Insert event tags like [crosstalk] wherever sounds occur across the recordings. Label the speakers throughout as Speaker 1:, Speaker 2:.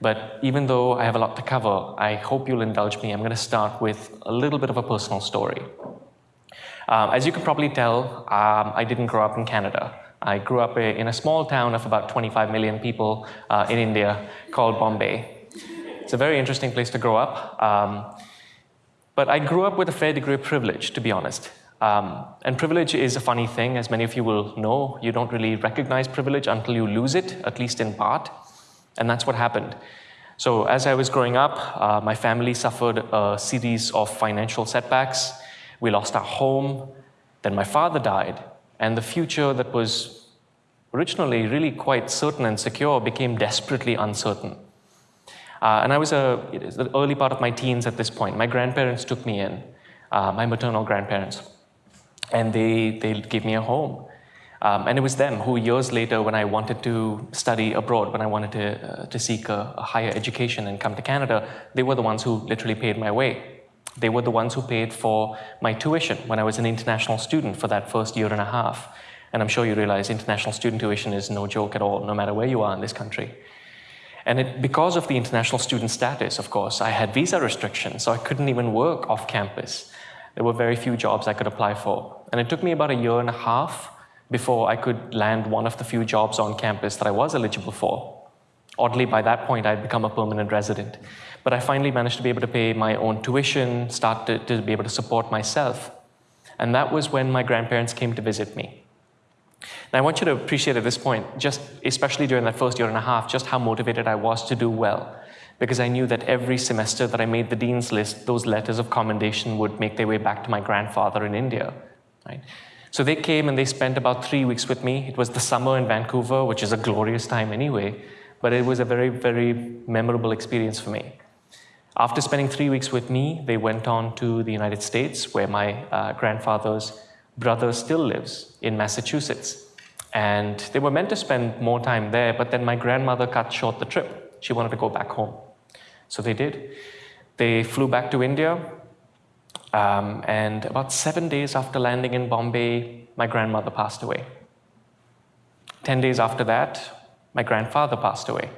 Speaker 1: But even though I have a lot to cover, I hope you'll indulge me. I'm going to start with a little bit of a personal story. Um, as you can probably tell, um, I didn't grow up in Canada. I grew up in a small town of about 25 million people uh, in India called Bombay. It's a very interesting place to grow up. Um, but I grew up with a fair degree of privilege, to be honest. Um, and privilege is a funny thing, as many of you will know. You don't really recognize privilege until you lose it, at least in part. And that's what happened. So as I was growing up, uh, my family suffered a series of financial setbacks. We lost our home. Then my father died. And the future that was originally really quite certain and secure became desperately uncertain. Uh, and I was a, the early part of my teens at this point. My grandparents took me in, uh, my maternal grandparents and they, they gave me a home. Um, and it was them who years later, when I wanted to study abroad, when I wanted to, uh, to seek a, a, higher education and come to Canada, they were the ones who literally paid my way. They were the ones who paid for my tuition when I was an international student for that first year and a half. And I'm sure you realize international student tuition is no joke at all, no matter where you are in this country. And it, because of the international student status, of course, I had visa restrictions, so I couldn't even work off campus. There were very few jobs I could apply for. And it took me about a year and a half before I could land one of the few jobs on campus that I was eligible for. Oddly, by that point, I'd become a permanent resident. But I finally managed to be able to pay my own tuition, start to, to be able to support myself. And that was when my grandparents came to visit me. Now, I want you to appreciate at this point, just especially during that first year and a half, just how motivated I was to do well because I knew that every semester that I made the dean's list, those letters of commendation would make their way back to my grandfather in India. Right? So they came and they spent about three weeks with me. It was the summer in Vancouver, which is a glorious time anyway, but it was a very, very memorable experience for me. After spending three weeks with me, they went on to the United States, where my uh, grandfather's brother still lives in Massachusetts. And they were meant to spend more time there, but then my grandmother cut short the trip. She wanted to go back home. So they did. They flew back to India, um, and about seven days after landing in Bombay, my grandmother passed away. Ten days after that, my grandfather passed away.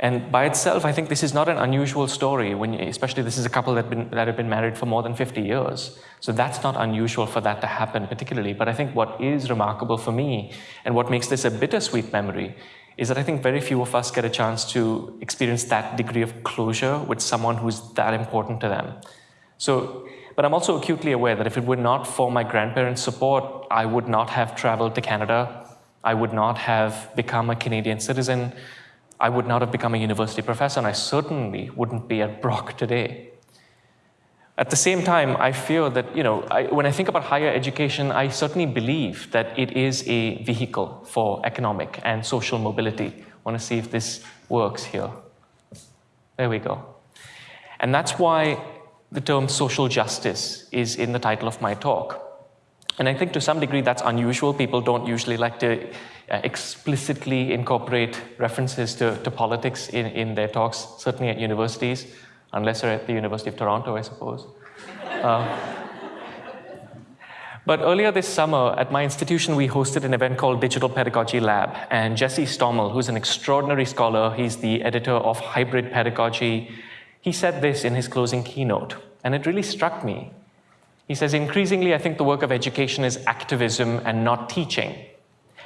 Speaker 1: And by itself, I think this is not an unusual story, when, especially this is a couple that, been, that have been married for more than 50 years. So that's not unusual for that to happen particularly. But I think what is remarkable for me, and what makes this a bittersweet memory, is that I think very few of us get a chance to experience that degree of closure with someone who's that important to them. So, but I'm also acutely aware that if it were not for my grandparents' support, I would not have traveled to Canada. I would not have become a Canadian citizen. I would not have become a university professor, and I certainly wouldn't be at Brock today. At the same time, I feel that, you know, I, when I think about higher education, I certainly believe that it is a vehicle for economic and social mobility. I want to see if this works here. There we go. And that's why the term social justice is in the title of my talk. And I think to some degree that's unusual. People don't usually like to uh, explicitly incorporate references to, to politics in, in their talks, certainly at universities unless you're at the University of Toronto, I suppose. [laughs] Uh, but earlier this summer, at my institution, we hosted an event called Digital Pedagogy Lab. And Jesse Stommel, who's an extraordinary scholar, he's the editor of Hybrid Pedagogy, he said this in his closing keynote, and it really struck me. He says, increasingly, I think the work of education is activism and not teaching.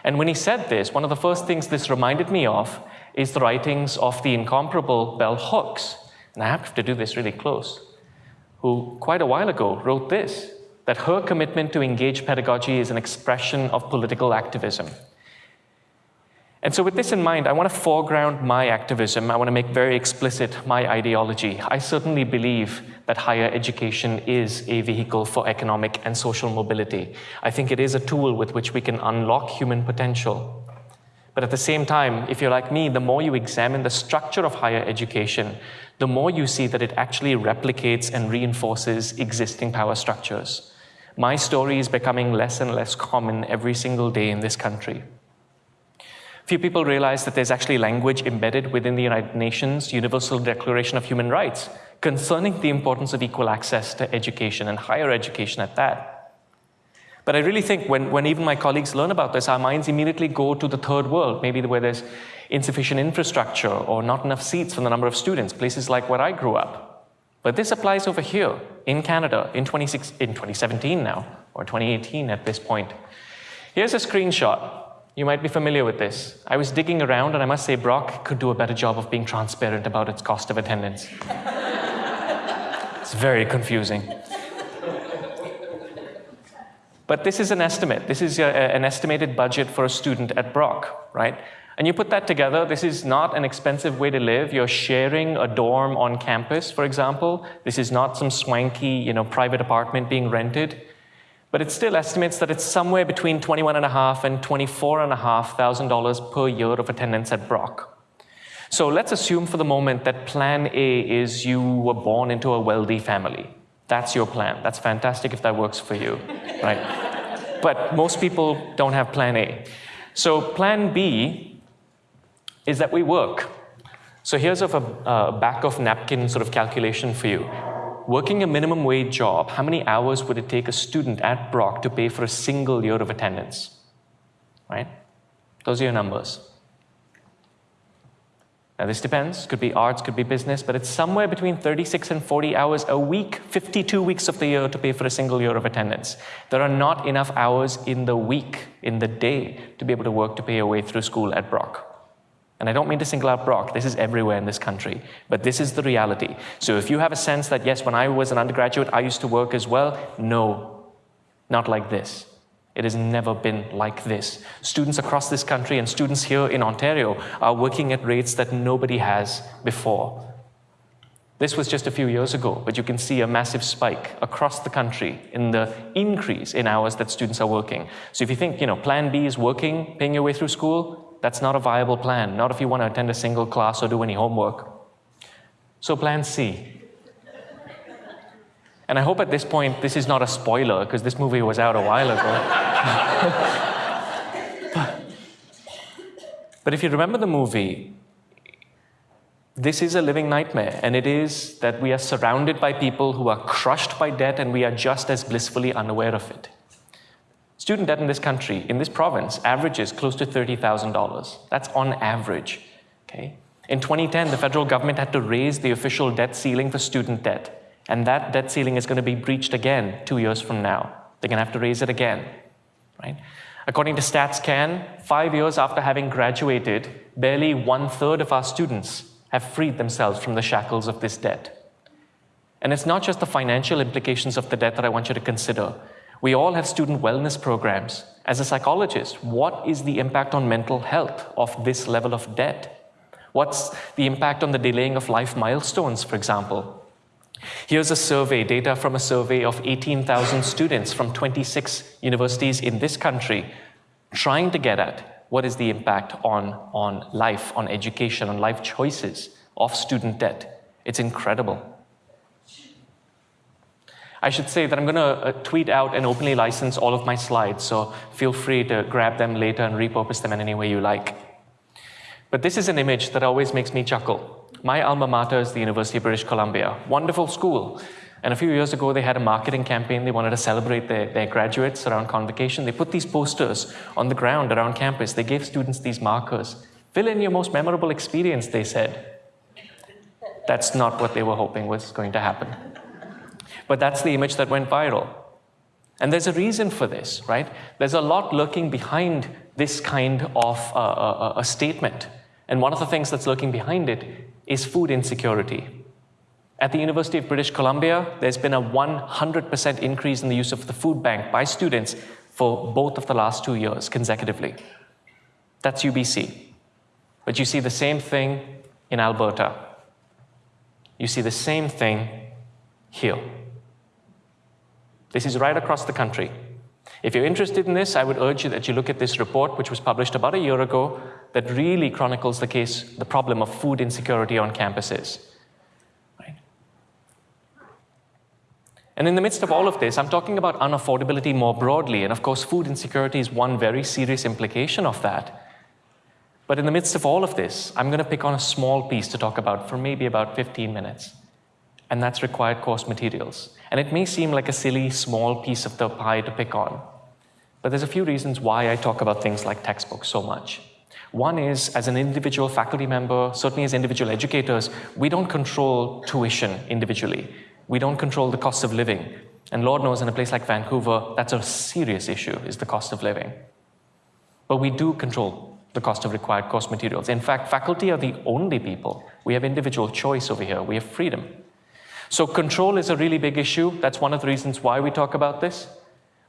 Speaker 1: And when he said this, one of the first things this reminded me of is the writings of the incomparable Bell Hooks, and I have to do this really close, who quite a while ago wrote this, that her commitment to engage pedagogy is an expression of political activism. And so with this in mind, I want to foreground my activism. I want to make very explicit my ideology. I certainly believe that higher education is a vehicle for economic and social mobility. I think it is a tool with which we can unlock human potential. But at the same time, if you're like me, the more you examine the structure of higher education, the more you see that it actually replicates and reinforces existing power structures. My story is becoming less and less common every single day in this country. Few people realize that there's actually language embedded within the United Nations Universal Declaration of Human Rights concerning the importance of equal access to education and higher education at that. But I really think when, when even my colleagues learn about this, our minds immediately go to the third world, maybe where there's insufficient infrastructure or not enough seats for the number of students, places like where I grew up. But this applies over here in Canada in, 26, in 2017 now, or 2018 at this point. Here's a screenshot. You might be familiar with this. I was digging around, and I must say Brock could do a better job of being transparent about its cost of attendance. it's very confusing. But this is an estimate. This is a, an estimated budget for a student at Brock, right? And you put that together, this is not an expensive way to live. You're sharing a dorm on campus, for example. This is not some swanky, you know, private apartment being rented. But it still estimates that it's somewhere between $21,500 and $24,500 per year of attendance at Brock. So let's assume for the moment that plan A is you were born into a wealthy family. That's your plan. That's fantastic if that works for you, [laughs] right? But most people don't have plan A. So plan B is that we work. So here's a, a back of napkin sort of calculation for you. Working a minimum wage job, how many hours would it take a student at Brock to pay for a single year of attendance? Right? Those are your numbers. Now, this depends. Could be arts, could be business, but it's somewhere between 36 and 40 hours a week, 52 weeks of the year to pay for a single year of attendance. There are not enough hours in the week, in the day, to be able to work to pay your way through school at Brock. And I don't mean to single out Brock, this is everywhere in this country, but this is the reality. So if you have a sense that, yes, when I was an undergraduate, I used to work as well, no, not like this. It has never been like this. Students across this country and students here in Ontario are working at rates that nobody has before. This was just a few years ago, but you can see a massive spike across the country in the increase in hours that students are working. So if you think, you know, plan B is working, paying your way through school, that's not a viable plan, not if you want to attend a single class or do any homework. So plan C, and I hope at this point this is not a spoiler because this movie was out a while ago. [laughs] but, if you remember the movie, this is a living nightmare, and it is that we are surrounded by people who are crushed by debt and we are just as blissfully unaware of it. Student debt in this country, in this province, averages close to $30,000. That's on average. Okay? In 2010, the federal government had to raise the official debt ceiling for student debt. And that debt ceiling is going to be breached again two years from now. They're going to have to raise it again, right? According to StatsCan, five years after having graduated, barely one third of our students have freed themselves from the shackles of this debt. And it's not just the financial implications of the debt that I want you to consider. We all have student wellness programs. As a psychologist, what is the impact on mental health of this level of debt? What's the impact on the delaying of life milestones, for example? Here's a survey, data from a survey of 18,000 students from 26 universities in this country, trying to get at what is the impact on, on life, on education, on life choices of student debt. It's incredible. I should say that I'm going to uh, tweet out and openly license all of my slides, so feel free to grab them later and repurpose them in any way you like. But this is an image that always makes me chuckle. My alma mater is the University of British Columbia. Wonderful school. And a few years ago, they had a marketing campaign. They wanted to celebrate their, their graduates around convocation. They put these posters on the ground around campus. They gave students these markers. Fill in your most memorable experience, they said. That's not what they were hoping was going to happen. But that's the image that went viral. And there's a reason for this, right? There's a lot lurking behind this kind of uh, uh, a statement. And one of the things that's lurking behind it is food insecurity. At the University of British Columbia, there's been a 100% increase in the use of the food bank by students for both of the last two years consecutively. That's UBC. But you see the same thing in Alberta. You see the same thing here. This is right across the country. If you're interested in this, I would urge you that you look at this report, which was published about a year ago, that really chronicles the case, the problem of food insecurity on campuses. Right? And in the midst of all of this, I'm talking about unaffordability more broadly, and of course, food insecurity is one very serious implication of that. But in the midst of all of this, I'm going to pick on a small piece to talk about for maybe about 15 minutes, and that's required course materials. And it may seem like a silly, small piece of the pie to pick on, but there's a few reasons why I talk about things like textbooks so much. One is, as an individual faculty member, certainly as individual educators, we don't control tuition individually. We don't control the cost of living. And Lord knows in a place like Vancouver, that's a serious issue, is the cost of living. But we do control the cost of required course materials. In fact, faculty are the only people. We have individual choice over here. We have freedom. So control is a really big issue. That's one of the reasons why we talk about this.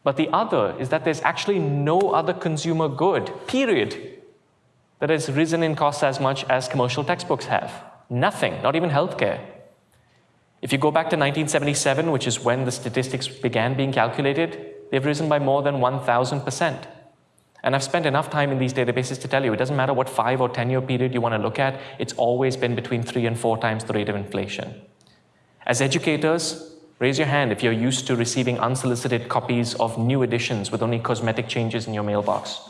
Speaker 1: But the other is that there's actually no other consumer good, period, that has risen in cost as much as commercial textbooks have. Nothing, not even healthcare. If you go back to 1977, which is when the statistics began being calculated, they've risen by more than 1,000%. And I've spent enough time in these databases to tell you, it doesn't matter what five or 10 year period you want to look at, it's always been between three and four times the rate of inflation. As educators, Raise your hand if you're used to receiving unsolicited copies of new editions with only cosmetic changes in your mailbox.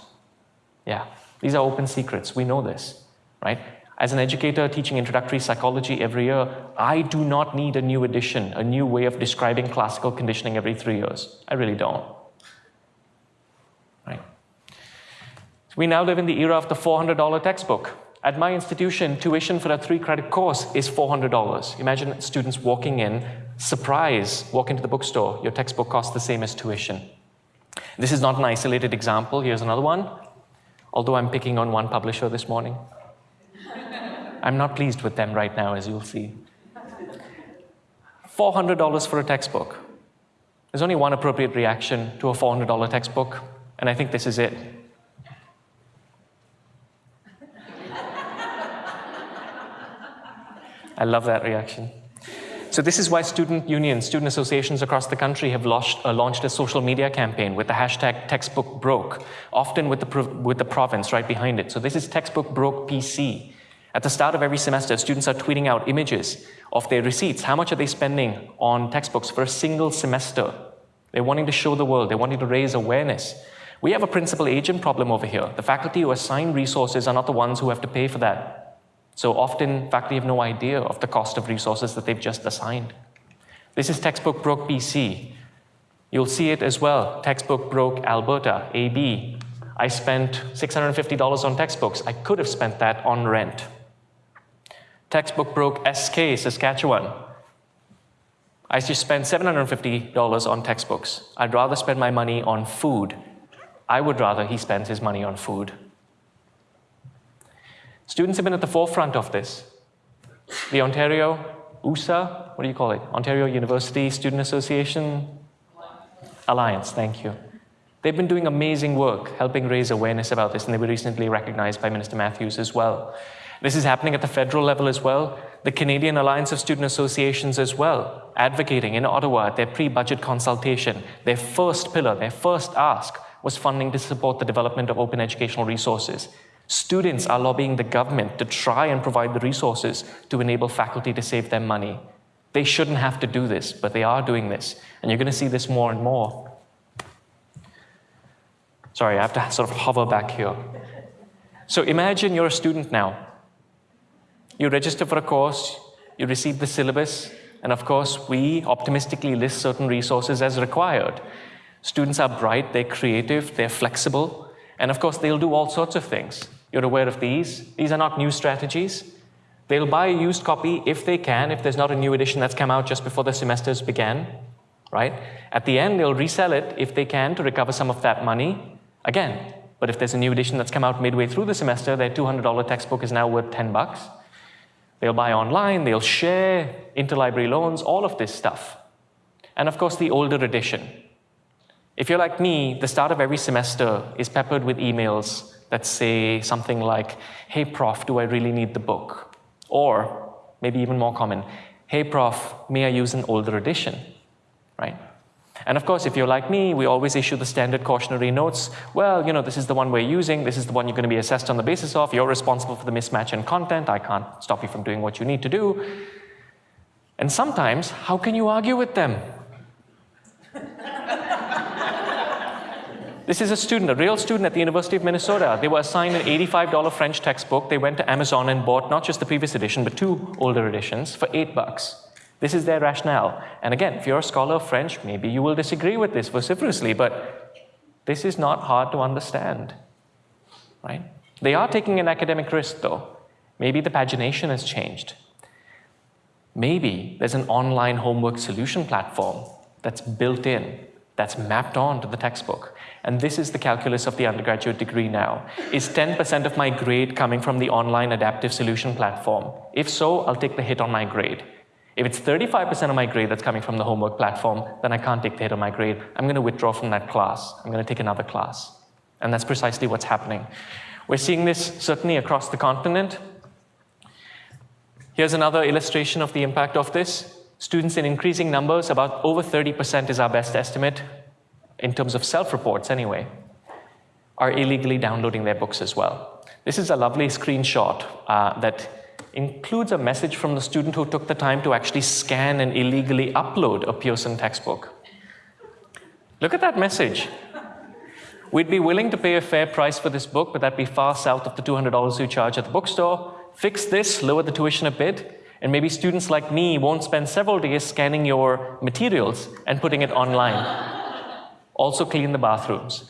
Speaker 1: Yeah, these are open secrets. We know this, right? As an educator teaching introductory psychology every year, I do not need a new edition, a new way of describing classical conditioning every three years. I really don't. Right? We now live in the era of the $400 textbook. At my institution, tuition for a three credit course is $400. Imagine students walking in, surprise, walk into the bookstore, your textbook costs the same as tuition. This is not an isolated example. Here's another one. Although I'm picking on one publisher this morning. [laughs] I'm not pleased with them right now, as you'll see. $400 for a textbook. There's only one appropriate reaction to a $400 textbook, and I think this is it. I love that reaction. So this is why student unions, student associations across the country have launched, uh, launched a social media campaign with the hashtag textbook broke, often with the, with the province right behind it. So this is textbook broke PC. At the start of every semester, students are tweeting out images of their receipts. How much are they spending on textbooks for a single semester? They're wanting to show the world. They're wanting to raise awareness. We have a principal agent problem over here. The faculty who assign resources are not the ones who have to pay for that. So often faculty have no idea of the cost of resources that they've just assigned. This is textbook broke BC. You'll see it as well, textbook broke Alberta, AB. I spent $650 on textbooks. I could have spent that on rent. Textbook broke SK, Saskatchewan. I just spent $750 on textbooks. I'd rather spend my money on food. I would rather he spends his money on food. Students have been at the forefront of this. The Ontario USA, what do you call it? Ontario University Student Association Alliance, thank you. They've been doing amazing work helping raise awareness about this, and they were recently recognized by Minister Matthews as well. This is happening at the federal level as well. The Canadian Alliance of Student Associations as well, advocating in Ottawa at their pre-budget consultation. Their first pillar, their first ask was funding to support the development of open educational resources. Students are lobbying the government to try and provide the resources to enable faculty to save them money. They shouldn't have to do this, but they are doing this. And you're going to see this more and more. Sorry, I have to sort of hover back here. So imagine you're a student now. You register for a course, you receive the syllabus, and of course, we optimistically list certain resources as required. Students are bright, they're creative, they're flexible, and of course, they'll do all sorts of things. You're aware of these. These are not new strategies. They'll buy a used copy if they can, if there's not a new edition that's come out just before the semesters began, right? At the end, they'll resell it if they can to recover some of that money. Again, but if there's a new edition that's come out midway through the semester, their $200 textbook is now worth 10 bucks. They'll buy online, they'll share, interlibrary loans, all of this stuff. And of course, the older edition. If you're like me, the start of every semester is peppered with emails that say something like, hey, prof, do I really need the book? Or maybe even more common, hey, prof, may I use an older edition, right? And of course, if you're like me, we always issue the standard cautionary notes. Well, you know, this is the one we're using. This is the one you're going to be assessed on the basis of. You're responsible for the mismatch in content. I can't stop you from doing what you need to do. And sometimes, how can you argue with them? This is a student, a real student at the University of Minnesota. They were assigned an $85 French textbook. They went to Amazon and bought not just the previous edition, but two older editions for eight bucks. This is their rationale. And again, if you're a scholar of French, maybe you will disagree with this vociferously, but this is not hard to understand, right? They are taking an academic risk though. Maybe the pagination has changed. Maybe there's an online homework solution platform that's built in, that's mapped on to the textbook. And this is the calculus of the undergraduate degree now. Is 10% of my grade coming from the online adaptive solution platform? If so, I'll take the hit on my grade. If it's 35% of my grade that's coming from the homework platform, then I can't take the hit on my grade. I'm going to withdraw from that class. I'm going to take another class. And that's precisely what's happening. We're seeing this certainly across the continent. Here's another illustration of the impact of this. Students in increasing numbers, about over 30% is our best estimate, in terms of self-reports anyway, are illegally downloading their books as well. This is a lovely screenshot uh, that includes a message from the student who took the time to actually scan and illegally upload a Pearson textbook. Look at that message. We'd be willing to pay a fair price for this book, but that'd be far south of the $200 you charge at the bookstore. Fix this, lower the tuition a bit, and maybe students like me won't spend several days scanning your materials and putting it online. also clean the bathrooms.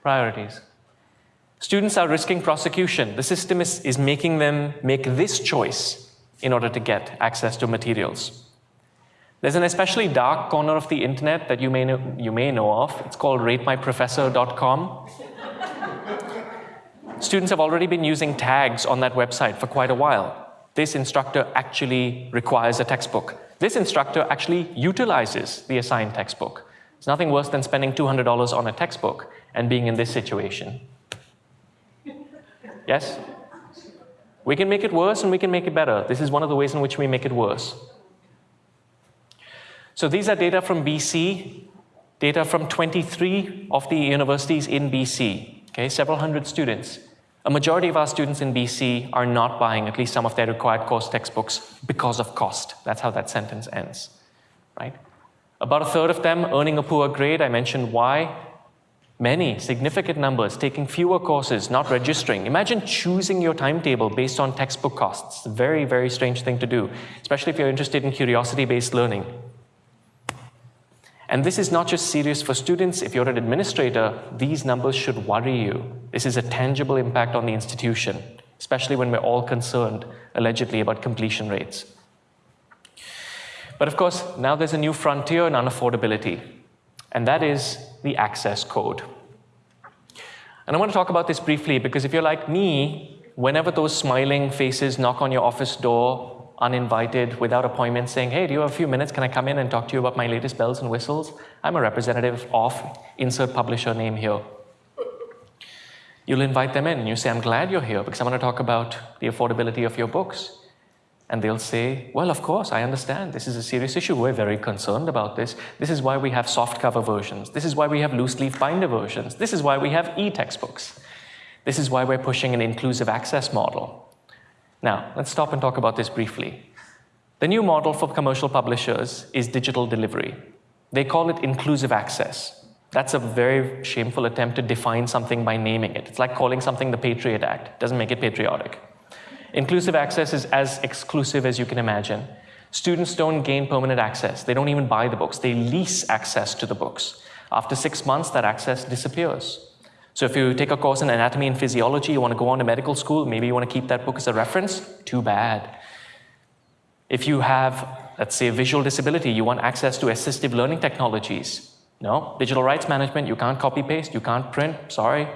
Speaker 1: Priorities. Students are risking prosecution. The system is, is making them make this choice in order to get access to materials. There's an especially dark corner of the internet that you may know, you may know of. It's called ratemyprofessor.com. Students have already been using tags on that website for quite a while. This instructor actually requires a textbook. This instructor actually utilizes the assigned textbook. It's nothing worse than spending $200 on a textbook and being in this situation. Yes? We can make it worse and we can make it better. This is one of the ways in which we make it worse. So these are data from BC, data from 23 of the universities in BC, okay, several hundred students. A majority of our students in BC are not buying at least some of their required course textbooks because of cost. That's how that sentence ends, right? About a third of them earning a poor grade. I mentioned why. Many, significant numbers, taking fewer courses, not registering. Imagine choosing your timetable based on textbook costs. Very, very strange thing to do, especially if you're interested in curiosity-based learning. And this is not just serious for students. If you're an administrator, these numbers should worry you. This is a tangible impact on the institution, especially when we're all concerned, allegedly, about completion rates. But of course, now there's a new frontier in unaffordability, and that is the access code. And I want to talk about this briefly because if you're like me, whenever those smiling faces knock on your office door, uninvited, without appointment, saying, hey, do you have a few minutes? Can I come in and talk to you about my latest bells and whistles? I'm a representative of insert publisher name here. You'll invite them in and you say, I'm glad you're here because I want to talk about the affordability of your books. And they'll say, well, of course, I understand. This is a serious issue. We're very concerned about this. This is why we have soft cover versions. This is why we have loose leaf binder versions. This is why we have e-textbooks. This is why we're pushing an inclusive access model. Now, let's stop and talk about this briefly. The new model for commercial publishers is digital delivery. They call it inclusive access. That's a very shameful attempt to define something by naming it. It's like calling something the Patriot Act. It doesn't make it patriotic. Inclusive access is as exclusive as you can imagine. Students don't gain permanent access. They don't even buy the books. They lease access to the books. After six months, that access disappears. So if you take a course in anatomy and physiology, you want to go on to medical school, maybe you want to keep that book as a reference, too bad. If you have, let's say, a visual disability, you want access to assistive learning technologies. No, digital rights management, you can't copy paste, you can't print, sorry.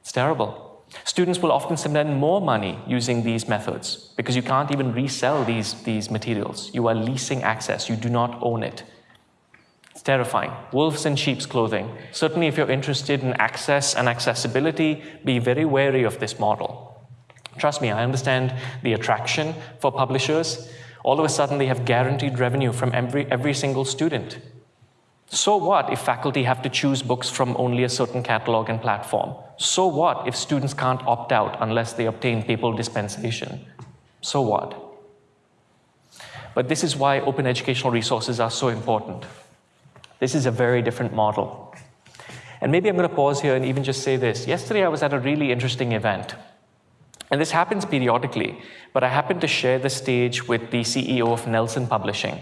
Speaker 1: It's terrible. Students will often spend more money using these methods because you can't even resell these, these materials. You are leasing access, you do not own it. Terrifying. Wolves in sheep's clothing. Certainly if you're interested in access and accessibility, be very wary of this model. Trust me, I understand the attraction for publishers. All of a sudden they have guaranteed revenue from every, every single student. So what if faculty have to choose books from only a certain catalog and platform? So what if students can't opt out unless they obtain papal dispensation? So what? But this is why open educational resources are so important. This is a very different model. And maybe I'm going to pause here and even just say this. Yesterday I was at a really interesting event. And this happens periodically, but I happened to share the stage with the CEO of Nelson Publishing.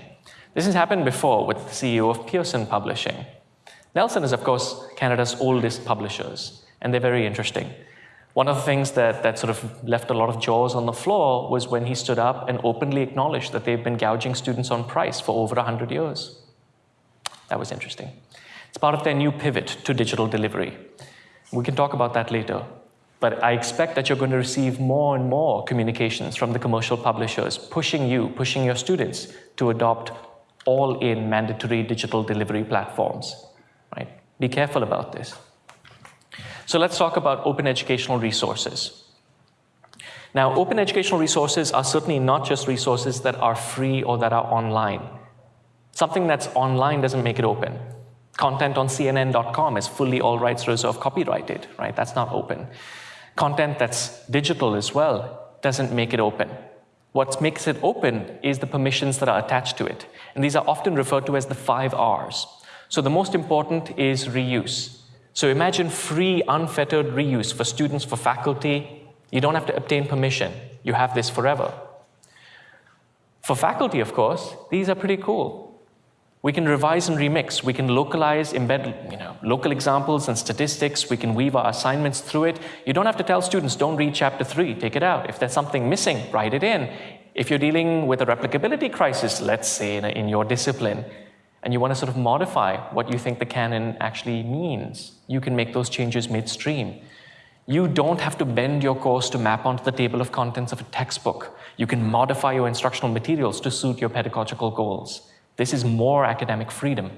Speaker 1: This has happened before with the CEO of Pearson Publishing. Nelson is, of course, Canada's oldest publishers, and they're very interesting. One of the things that, that sort of left a lot of jaws on the floor was when he stood up and openly acknowledged that they've been gouging students on price for over 100 years. That was interesting. It's part of their new pivot to digital delivery. We can talk about that later. But I expect that you're going to receive more and more communications from the commercial publishers pushing you, pushing your students to adopt all-in mandatory digital delivery platforms. Right? Be careful about this. So let's talk about open educational resources. Now, open educational resources are certainly not just resources that are free or that are online. Something that's online doesn't make it open. Content on CNN.com is fully all rights reserved copyrighted, right? That's not open. Content that's digital as well doesn't make it open. What makes it open is the permissions that are attached to it. And these are often referred to as the five R's. So the most important is reuse. So imagine free, unfettered reuse for students, for faculty. You don't have to obtain permission. You have this forever. For faculty, of course, these are pretty cool. We can revise and remix. We can localize, embed you know, local examples and statistics. We can weave our assignments through it. You don't have to tell students, don't read chapter three, take it out. If there's something missing, write it in. If you're dealing with a replicability crisis, let's say in, in your discipline, and you want to sort of modify what you think the canon actually means, you can make those changes midstream. You don't have to bend your course to map onto the table of contents of a textbook. You can modify your instructional materials to suit your pedagogical goals. This is more academic freedom.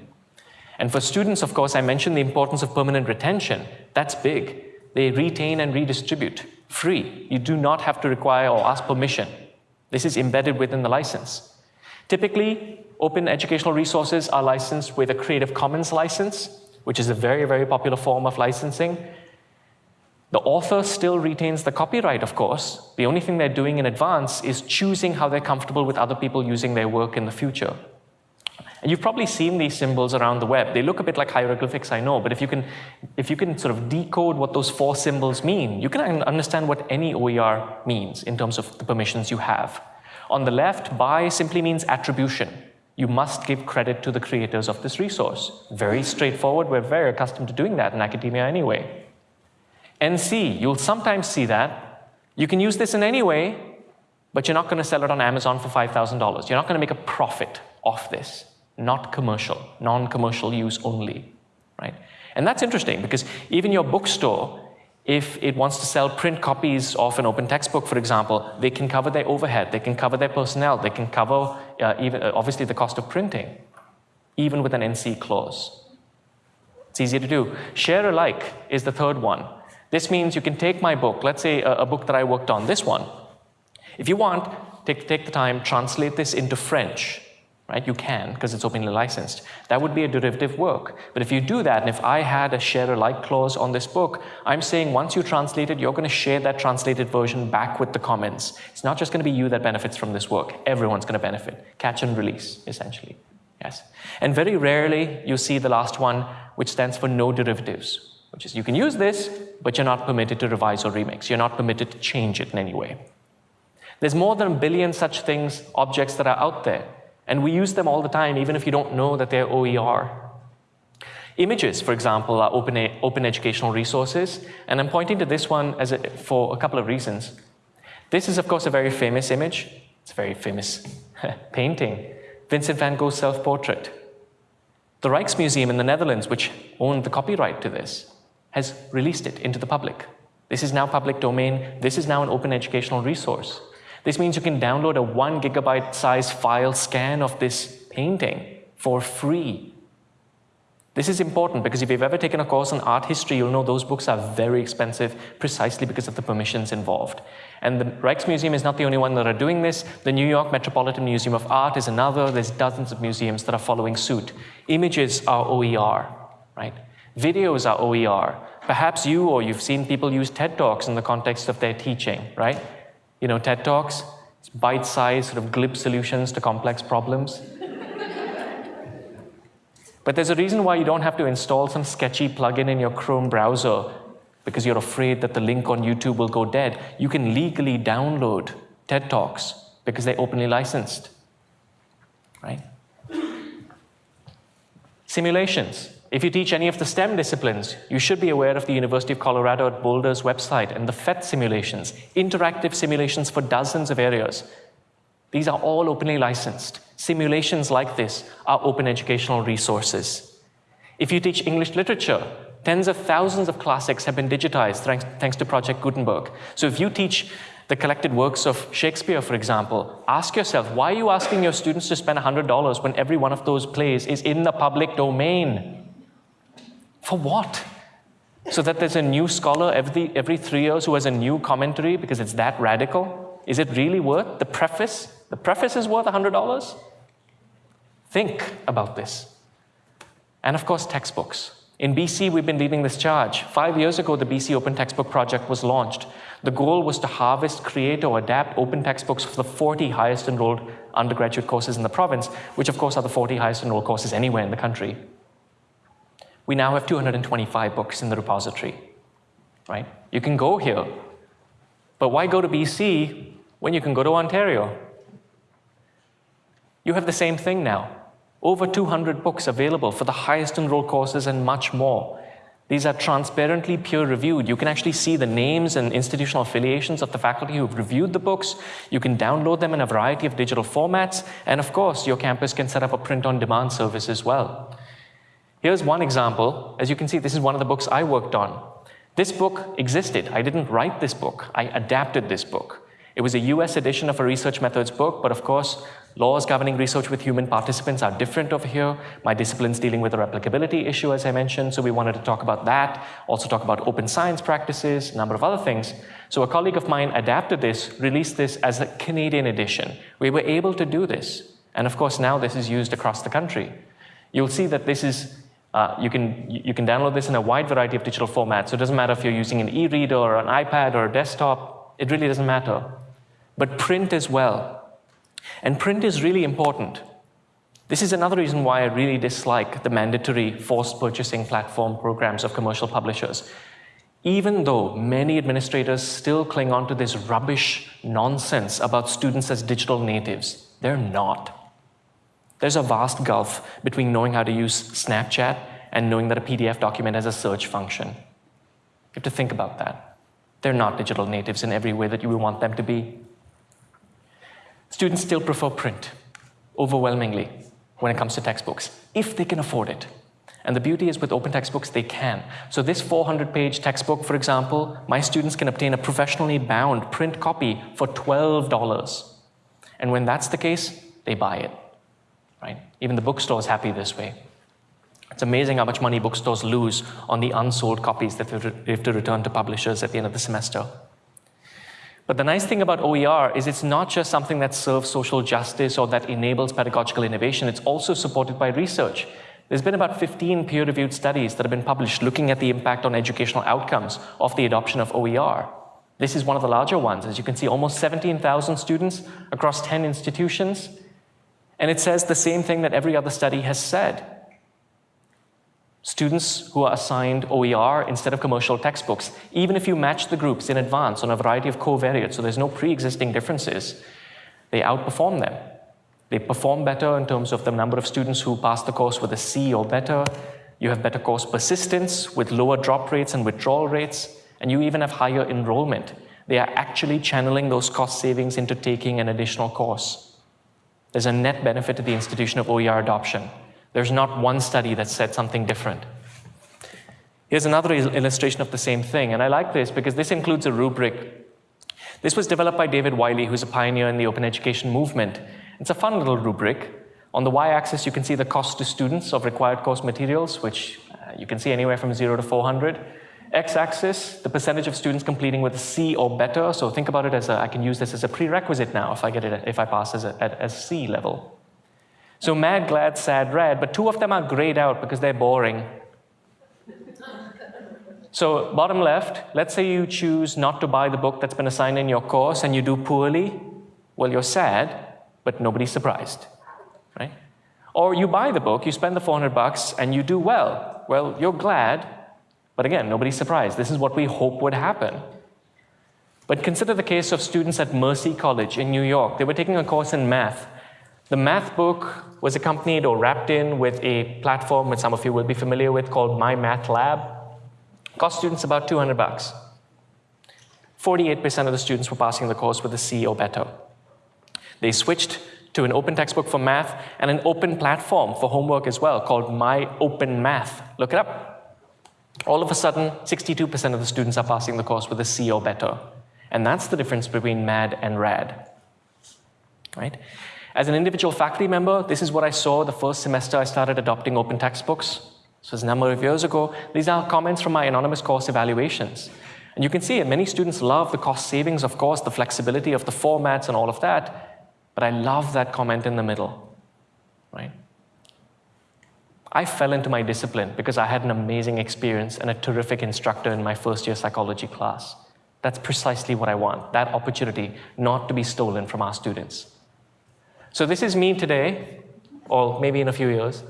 Speaker 1: And for students, of course, I mentioned the importance of permanent retention. That's big. They retain and redistribute free. You do not have to require or ask permission. This is embedded within the license. Typically, open educational resources are licensed with a Creative Commons license, which is a very, very popular form of licensing. The author still retains the copyright, of course. The only thing they're doing in advance is choosing how they're comfortable with other people using their work in the future. And you've probably seen these symbols around the web. They look a bit like hieroglyphics, I know, but if you can, if you can sort of decode what those four symbols mean, you can understand what any OER means in terms of the permissions you have. On the left, by simply means attribution you must give credit to the creators of this resource. Very straightforward, we're very accustomed to doing that in academia anyway. NC, you'll sometimes see that. You can use this in any way, but you're not going to sell it on Amazon for $5,000. You're not going to make a profit off this. Not commercial, non-commercial use only, right? And that's interesting because even your bookstore if it wants to sell print copies of an open textbook, for example, they can cover their overhead, they can cover their personnel, they can cover uh, even uh, obviously the cost of printing, even with an NC clause. It's easy to do. Share alike is the third one. This means you can take my book, let's say a, a book that I worked on, this one. If you want, take, take the time, translate this into French, right? You can, because it's openly licensed. That would be a derivative work. But if you do that, and if I had a share alike clause on this book, I'm saying once you translate it, you're going to share that translated version back with the commons. It's not just going to be you that benefits from this work. Everyone's going to benefit. Catch and release, essentially. Yes. And very rarely you see the last one, which stands for no derivatives, which is you can use this, but you're not permitted to revise or remix. You're not permitted to change it in any way. There's more than a billion such things, objects that are out there and we use them all the time, even if you don't know that they're OER. Images, for example, are open, open educational resources, and I'm pointing to this one as a, for a couple of reasons. This is, of course, a very famous image. It's a very famous [laughs] painting. Vincent van Gogh's self-portrait. The Rijksmuseum in the Netherlands, which owned the copyright to this, has released it into the public. This is now public domain. This is now an open educational resource. This means you can download a one gigabyte size file scan of this painting for free. This is important because if you've ever taken a course on art history, you'll know those books are very expensive precisely because of the permissions involved. And the Rijksmuseum is not the only one that are doing this. The New York Metropolitan Museum of Art is another. There's dozens of museums that are following suit. Images are OER, right? Videos are OER. Perhaps you or you've seen people use TED Talks in the context of their teaching, right? You know, TED Talks, it's bite-sized, sort of glib solutions to complex problems. but there's a reason why you don't have to install some sketchy plugin in your Chrome browser because you're afraid that the link on YouTube will go dead. You can legally download TED Talks because they're openly licensed, right? Simulations. If you teach any of the STEM disciplines, you should be aware of the University of Colorado at Boulder's website and the PhET simulations, interactive simulations for dozens of areas. These are all openly licensed. Simulations like this are open educational resources. If you teach English literature, tens of thousands of classics have been digitized thanks, thanks to Project Gutenberg. So if you teach the collected works of Shakespeare, for example, ask yourself, why are you asking your students to spend $100 when every one of those plays is in the public domain? For what? So that there's a new scholar every, every three years who has a new commentary because it's that radical? Is it really worth the preface? The preface is worth $100? Think about this. And of course, textbooks. In BC, we've been leading this charge. Five years ago, the BC Open Textbook Project was launched. The goal was to harvest, create, or adapt open textbooks for the 40 highest enrolled undergraduate courses in the province, which of course are the 40 highest enrolled courses anywhere in the country we now have 225 books in the repository, right? You can go here, but why go to BC when you can go to Ontario? You have the same thing now. Over 200 books available for the highest enrolled courses and much more. These are transparently peer reviewed. You can actually see the names and institutional affiliations of the faculty who've reviewed the books. You can download them in a variety of digital formats. And of course, your campus can set up a print on demand service as well. Here's one example. As you can see, this is one of the books I worked on. This book existed. I didn't write this book. I adapted this book. It was a US edition of a research methods book, but of course, laws governing research with human participants are different over here. My discipline's dealing with the replicability issue, as I mentioned, so we wanted to talk about that, also talk about open science practices, a number of other things. So a colleague of mine adapted this, released this as a Canadian edition. We were able to do this. And of course, now this is used across the country. You'll see that this is uh, you, can, you can download this in a wide variety of digital formats. So it doesn't matter if you're using an e-reader or an iPad or a desktop. It really doesn't matter. But print as well. And print is really important. This is another reason why I really dislike the mandatory forced purchasing platform programs of commercial publishers. Even though many administrators still cling on to this rubbish nonsense about students as digital natives, they're not. There's a vast gulf between knowing how to use Snapchat and knowing that a PDF document has a search function. You have to think about that. They're not digital natives in every way that you would want them to be. Students still prefer print, overwhelmingly, when it comes to textbooks, if they can afford it. And the beauty is with open textbooks, they can. So this 400-page textbook, for example, my students can obtain a professionally bound print copy for $12. And when that's the case, they buy it? Even the bookstore is happy this way. It's amazing how much money bookstores lose on the unsold copies that they have to return to publishers at the end of the semester. But the nice thing about OER is it's not just something that serves social justice or that enables pedagogical innovation, it's also supported by research. There's been about 15 peer-reviewed studies that have been published looking at the impact on educational outcomes of the adoption of OER. This is one of the larger ones. As you can see, almost 17,000 students across 10 institutions and it says the same thing that every other study has said. Students who are assigned OER instead of commercial textbooks, even if you match the groups in advance on a variety of covariates, so there's no pre-existing differences, they outperform them. They perform better in terms of the number of students who pass the course with a C or better. You have better course persistence with lower drop rates and withdrawal rates, and you even have higher enrollment. They are actually channeling those cost savings into taking an additional course. There's a net benefit to the institution of OER adoption. There's not one study that said something different. Here's another illustration of the same thing, and I like this because this includes a rubric. This was developed by David Wiley, who's a pioneer in the open education movement. It's a fun little rubric. On the y-axis, you can see the cost to students of required course materials, which uh, you can see anywhere from 0 to 400 x-axis, the percentage of students completing with a C or better. So think about it as a, I can use this as a prerequisite now if I get it, if I pass as a, at, as C level. So mad, glad, sad, red, but two of them are grayed out because they're boring. So bottom left, let's say you choose not to buy the book that's been assigned in your course and you do poorly. Well, you're sad, but nobody's surprised, right? Or you buy the book, you spend the 400 bucks, and you do well. Well, you're glad, but again, nobody's surprised. This is what we hope would happen. But consider the case of students at Mercy College in New York. They were taking a course in math. The math book was accompanied or wrapped in with a platform that some of you will be familiar with called My Math Lab. Cost students about 200 bucks. 48% of the students were passing the course with a C or better. They switched to an open textbook for math and an open platform for homework as well called My Open Math. Look it up. All of a sudden, 62% of the students are passing the course with a C or better. And that's the difference between MAD and RAD. Right? As an individual faculty member, this is what I saw the first semester I started adopting open textbooks. This was a number of years ago. These are comments from my anonymous course evaluations. And you can see it, many students love the cost savings, of course, the flexibility of the formats and all of that. But I love that comment in the middle, right? I fell into my discipline because I had an amazing experience and a terrific instructor in my first year psychology class. That's precisely what I want, that opportunity not to be stolen from our students. So this is me today, or maybe in a few years.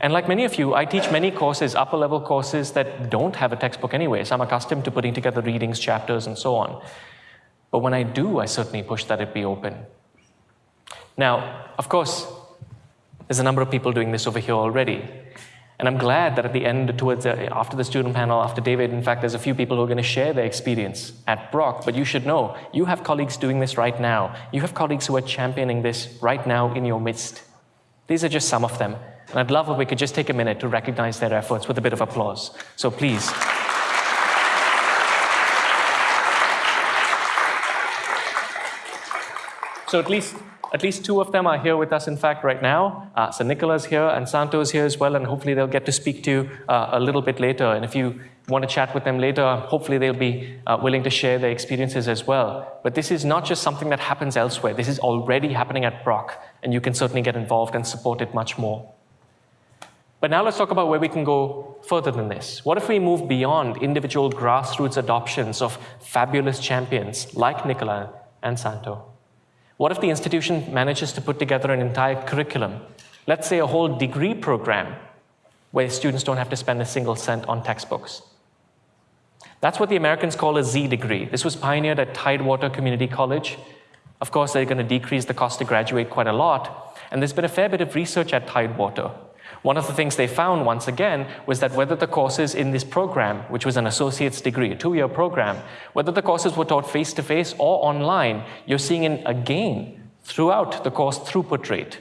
Speaker 1: And like many of you, I teach many courses, upper level courses that don't have a textbook anyway. So I'm accustomed to putting together readings, chapters, and so on. But when I do, I certainly push that it be open. Now, of course, there's a number of people doing this over here already. And I'm glad that at the end, towards the, after the student panel, after David, in fact, there's a few people who are going to share their experience at Brock. But you should know, you have colleagues doing this right now. You have colleagues who are championing this right now in your midst. These are just some of them. And I'd love if we could just take a minute to recognize their efforts with a bit of applause. So please. So at least at least two of them are here with us, in fact, right now. Uh, so Nicola's here and Santo's here as well, and hopefully they'll get to speak to you uh, a little bit later. And if you want to chat with them later, hopefully they'll be uh, willing to share their experiences as well. But this is not just something that happens elsewhere. This is already happening at Brock, and you can certainly get involved and support it much more. But now let's talk about where we can go further than this. What if we move beyond individual grassroots adoptions of fabulous champions like Nicola and Santo? What if the institution manages to put together an entire curriculum, let's say a whole degree program, where students don't have to spend a single cent on textbooks? That's what the Americans call a Z degree. This was pioneered at Tidewater Community College. Of course, they're going to decrease the cost to graduate quite a lot. And there's been a fair bit of research at Tidewater one of the things they found, once again, was that whether the courses in this program, which was an associate's degree, a two-year program, whether the courses were taught face-to-face -face or online, you're seeing a gain throughout the course throughput rate.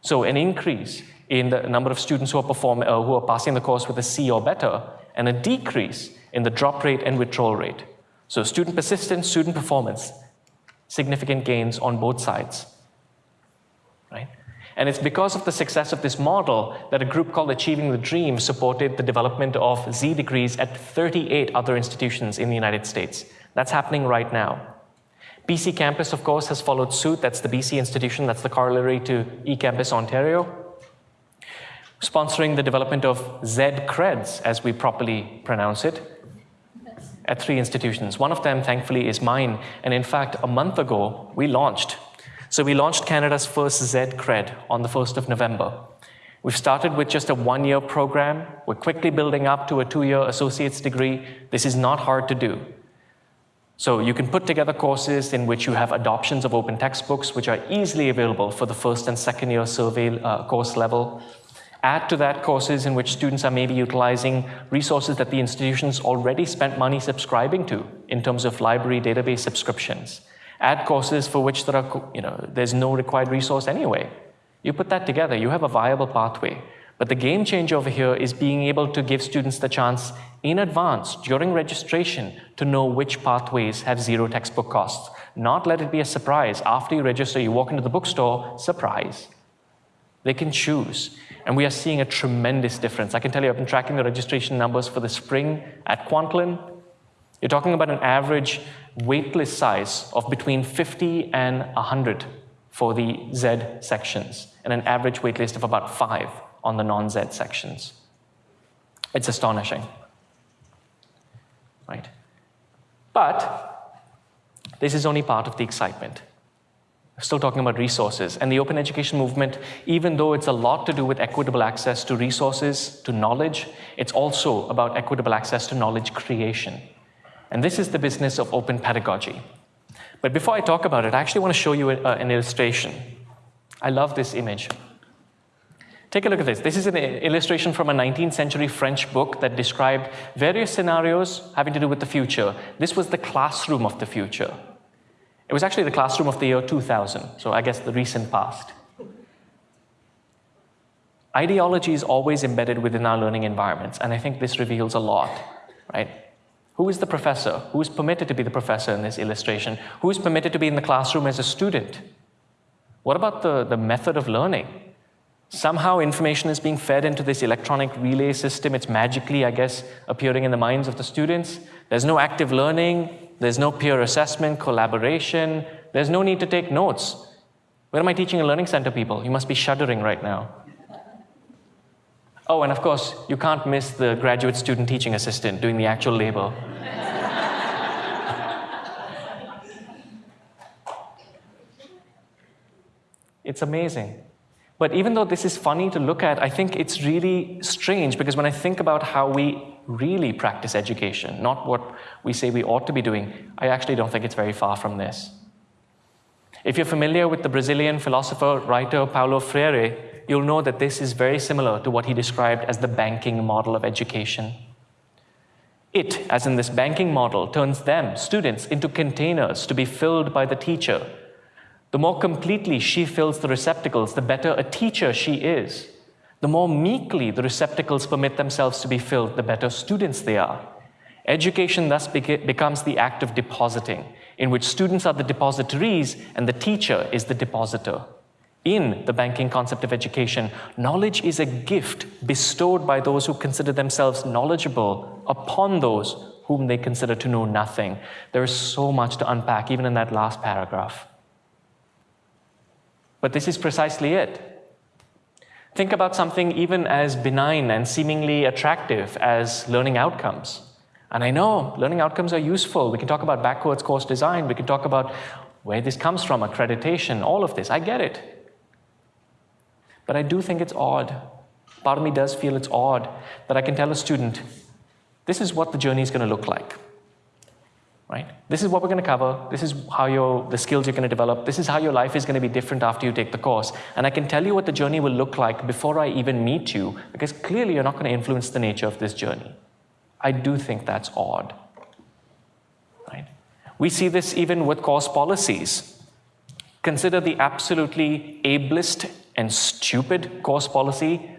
Speaker 1: So an increase in the number of students who are, perform, uh, who are passing the course with a C or better, and a decrease in the drop rate and withdrawal rate. So student persistence, student performance, significant gains on both sides, right? And it's because of the success of this model that a group called Achieving the Dream supported the development of Z degrees at 38 other institutions in the United States. That's happening right now. BC Campus, of course, has followed suit. That's the BC institution, that's the corollary to eCampus Ontario. Sponsoring the development of Z Creds, as we properly pronounce it, at three institutions. One of them, thankfully, is mine. And in fact, a month ago, we launched so we launched Canada's first Z Cred on the 1st of November. We've started with just a one-year program. We're quickly building up to a two-year associate's degree. This is not hard to do. So you can put together courses in which you have adoptions of open textbooks, which are easily available for the first and second year survey uh, course level. Add to that courses in which students are maybe utilizing resources that the institutions already spent money subscribing to in terms of library database subscriptions add courses for which there are, you know, there's no required resource anyway. You put that together, you have a viable pathway. But the game change over here is being able to give students the chance in advance, during registration, to know which pathways have zero textbook costs. Not let it be a surprise. After you register, you walk into the bookstore, surprise. They can choose. And we are seeing a tremendous difference. I can tell you, I've been tracking the registration numbers for the spring at Kwantlen. You're talking about an average waitlist size of between 50 and 100 for the Z sections, and an average waitlist of about five on the non-Z sections. It's astonishing, right? But this is only part of the excitement. We're still talking about resources. And the open education movement, even though it's a lot to do with equitable access to resources, to knowledge, it's also about equitable access to knowledge creation. And this is the business of open pedagogy. But before I talk about it, I actually want to show you a, uh, an illustration. I love this image. Take a look at this. This is an illustration from a 19th century French book that described various scenarios having to do with the future. This was the classroom of the future. It was actually the classroom of the year 2000, so I guess the recent past. Ideology is always embedded within our learning environments, and I think this reveals a lot, right? Who is the professor? Who is permitted to be the professor in this illustration? Who is permitted to be in the classroom as a student? What about the, the method of learning? Somehow information is being fed into this electronic relay system. It's magically, I guess, appearing in the minds of the students. There's no active learning. There's no peer assessment, collaboration. There's no need to take notes. Where am I teaching a learning center people? You must be shuddering right now. Oh, and of course, you can't miss the graduate student teaching assistant doing the actual labor. it's amazing. But even though this is funny to look at, I think it's really strange because when I think about how we really practice education, not what we say we ought to be doing, I actually don't think it's very far from this. If you're familiar with the Brazilian philosopher, writer Paulo Freire, you'll know that this is very similar to what he described as the banking model of education. It, as in this banking model, turns them, students, into containers to be filled by the teacher the more completely she fills the receptacles, the better a teacher she is. The more meekly the receptacles permit themselves to be filled, the better students they are. Education thus becomes the act of depositing, in which students are the depositories and the teacher is the depositor. In the banking concept of education, knowledge is a gift bestowed by those who consider themselves knowledgeable upon those whom they consider to know nothing. There is so much to unpack, even in that last paragraph. But this is precisely it. Think about something even as benign and seemingly attractive as learning outcomes. And I know learning outcomes are useful. We can talk about backwards course design. We can talk about where this comes from, accreditation, all of this. I get it. But I do think it's odd. Part of me does feel it's odd that I can tell a student, this is what the journey is going to look like right? This is what we're going to cover. This is how your, the skills you're going to develop. This is how your life is going to be different after you take the course. And I can tell you what the journey will look like before I even meet you, because clearly you're not going to influence the nature of this journey. I do think that's odd, right? We see this even with course policies. Consider the absolutely ableist and stupid course policy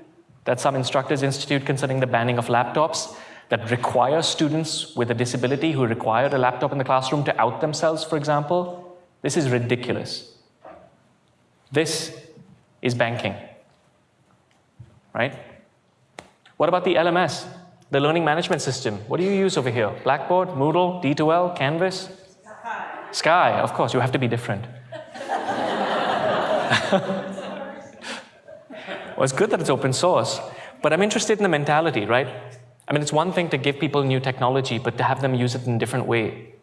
Speaker 1: that some instructors institute concerning the banning of laptops that require students with a disability who require a laptop in the classroom to out themselves, for example, this is ridiculous. This is banking, right? What about the LMS, the learning management system? What do you use over here? Blackboard, Moodle, D2L, Canvas? Sakai. Sakai, of course, you have to be different. [laughs] well, it's good that it's open source, but I'm interested in the mentality, right? I mean, it's one thing to give people new technology, but to have them use it in a different way.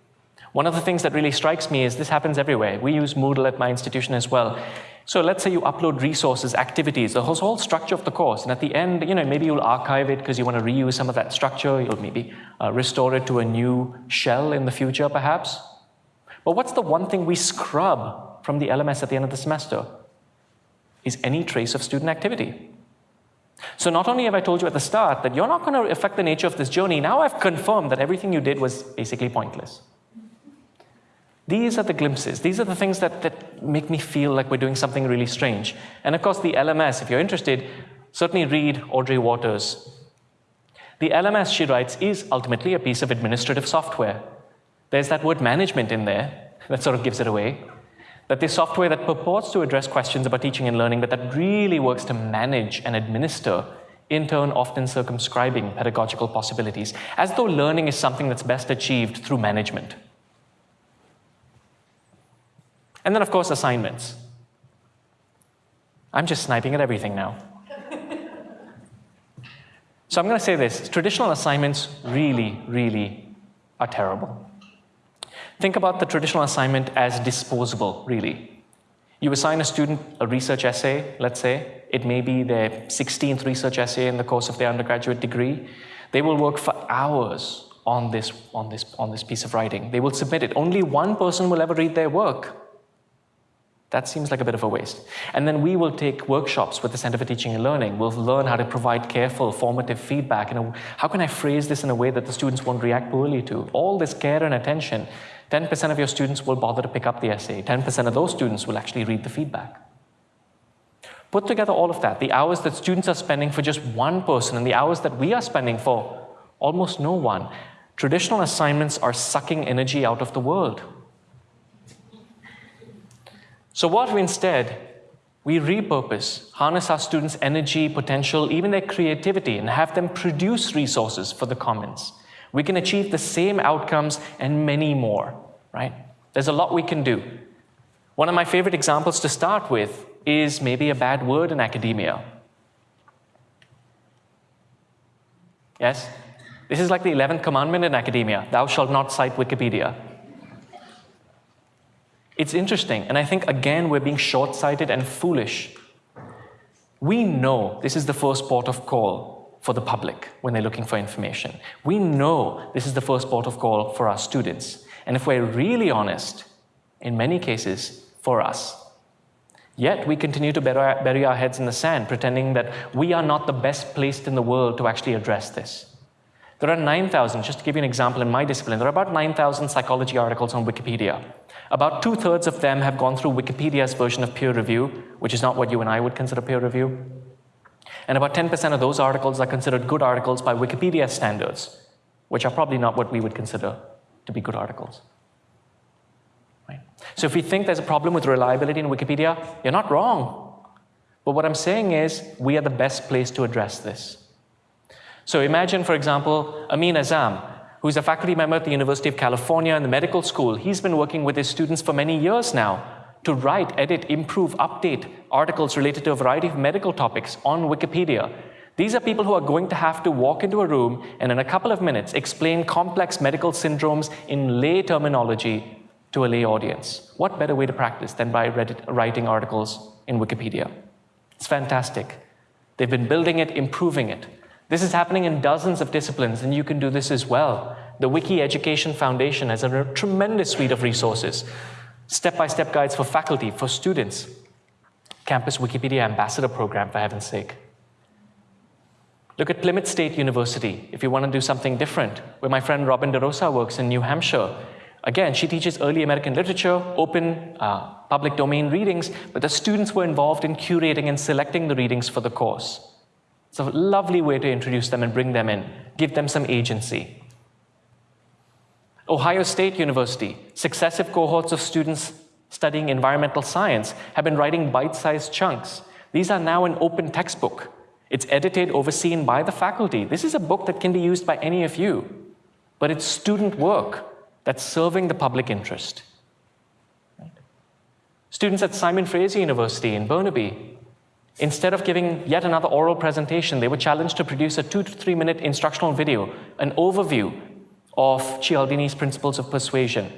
Speaker 1: One of the things that really strikes me is this happens everywhere. We use Moodle at my institution as well. So let's say you upload resources, activities, the whole structure of the course, and at the end, you know, maybe you'll archive it because you want to reuse some of that structure, you'll maybe uh, restore it to a new shell in the future, perhaps. But what's the one thing we scrub from the LMS at the end of the semester? Is any trace of student activity. So not only have I told you at the start that you're not going to affect the nature of this journey, now I've confirmed that everything you did was basically pointless. These are the glimpses. These are the things that, that make me feel like we're doing something really strange. And of course, the LMS, if you're interested, certainly read Audrey Watters. The LMS, she writes, is ultimately a piece of administrative software. There's that word management in there that sort of gives it away that this software that purports to address questions about teaching and learning, but that really works to manage and administer, in turn often circumscribing pedagogical possibilities, as though learning is something that's best achieved through management. And then, of course, assignments. I'm just sniping at everything now. so I'm going to say this. Traditional assignments really, really are terrible. Think about the traditional assignment as disposable, really. You assign a student a research essay, let's say. It may be their 16th research essay in the course of their undergraduate degree. They will work for hours on this, on, this, on this piece of writing. They will submit it. Only one person will ever read their work. That seems like a bit of a waste. And then we will take workshops with the Center for Teaching and Learning. We'll learn how to provide careful, formative feedback. And how can I phrase this in a way that the students won't react poorly to? All this care and attention. 10% of your students will bother to pick up the essay. 10% of those students will actually read the feedback. Put together all of that, the hours that students are spending for just one person and the hours that we are spending for almost no one. Traditional assignments are sucking energy out of the world. So what we instead, we repurpose, harness our students' energy, potential, even their creativity, and have them produce resources for the commons. We can achieve the same outcomes and many more, right? There's a lot we can do. One of my favorite examples to start with is maybe a bad word in academia. Yes? This is like the 11th commandment in academia, thou shalt not cite Wikipedia. It's interesting, and I think again we're being short-sighted and foolish. We know this is the first port of call for the public when they're looking for information. We know this is the first port of call for our students. And if we're really honest, in many cases, for us. Yet we continue to bury our heads in the sand, pretending that we are not the best placed in the world to actually address this. There are 9,000, just to give you an example in my discipline, there are about 9,000 psychology articles on Wikipedia. About two-thirds of them have gone through Wikipedia's version of peer review, which is not what you and I would consider peer review. And about 10% of those articles are considered good articles by Wikipedia standards, which are probably not what we would consider to be good articles. Right? So if we think there's a problem with reliability in Wikipedia, you're not wrong. But what I'm saying is we are the best place to address this. So imagine, for example, Amin Azzam, who's a faculty member at the University of California in the medical school. He's been working with his students for many years now to write, edit, improve, update articles related to a variety of medical topics on Wikipedia. These are people who are going to have to walk into a room and in a couple of minutes explain complex medical syndromes in lay terminology to a lay audience. What better way to practice than by writing articles in Wikipedia? It's fantastic. They've been building it, improving it. This is happening in dozens of disciplines, and you can do this as well. The Wiki Education Foundation has a tremendous suite of resources, step-by-step -step guides for faculty, for students, Campus Wikipedia Ambassador Program, for heaven's sake. Look at Plymouth State University, if you want to do something different, where my friend Robin DeRosa works in New Hampshire. Again, she teaches early American literature, open uh, public domain readings, but the students were involved in curating and selecting the readings for the course. It's a lovely way to introduce them and bring them in, give them some agency. Ohio State University, successive cohorts of students studying environmental science have been writing bite-sized chunks. These are now an open textbook. It's edited, overseen by the faculty. This is a book that can be used by any of you, but it's student work that's serving the public interest. Students at Simon Fraser University in Burnaby Instead of giving yet another oral presentation, they were challenged to produce a two to three minute instructional video, an overview of Cialdini's principles of persuasion.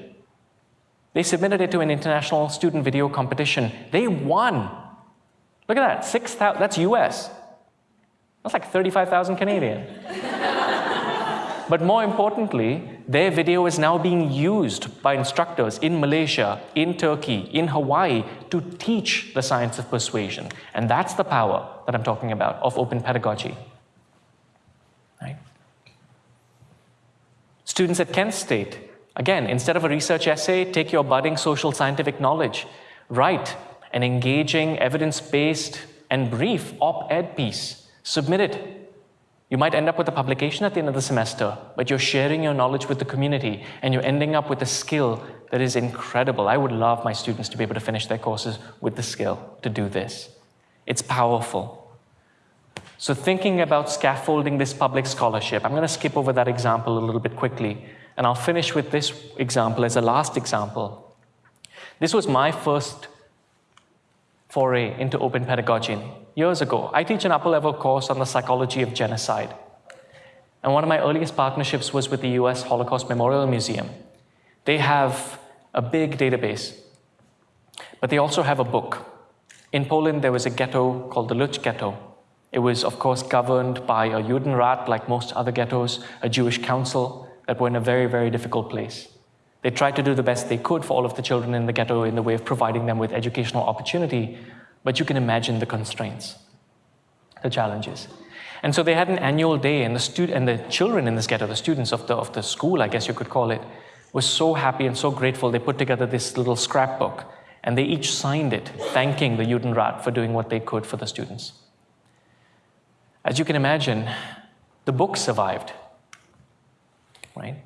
Speaker 1: They submitted it to an international student video competition. They won. Look at that, 6,000, that's US. That's like 35,000 Canadian. [laughs] But more importantly, their video is now being used by instructors in Malaysia, in Turkey, in Hawaii to teach the science of persuasion. And that's the power that I'm talking about of open pedagogy. Students at Kent State, again, instead of a research essay, take your budding social scientific knowledge, write an engaging, evidence-based, and brief op-ed piece, submit it you might end up with a publication at the end of the semester, but you're sharing your knowledge with the community and you're ending up with a skill that is incredible. I would love my students to be able to finish their courses with the skill to do this. It's powerful. So thinking about scaffolding this public scholarship, I'm going to skip over that example a little bit quickly, and I'll finish with this example as a last example. This was my first foray into open pedagogy years ago. I teach an upper-level course on the psychology of genocide. And one of my earliest partnerships was with the US Holocaust Memorial Museum. They have a big database, but they also have a book. In Poland, there was a ghetto called the Lutsk Ghetto. It was, of course, governed by a Judenrat, like most other ghettos, a Jewish council. that were in a very, very difficult place. They tried to do the best they could for all of the children in the ghetto in the way of providing them with educational opportunity, but you can imagine the constraints, the challenges. And so they had an annual day, and the, stud- and the children in this ghetto, the students of the, of the school, I guess you could call it, were so happy and so grateful. They put together this little scrapbook, and they each signed it, thanking the Judenrat for doing what they could for the students. As you can imagine, the book survived, right?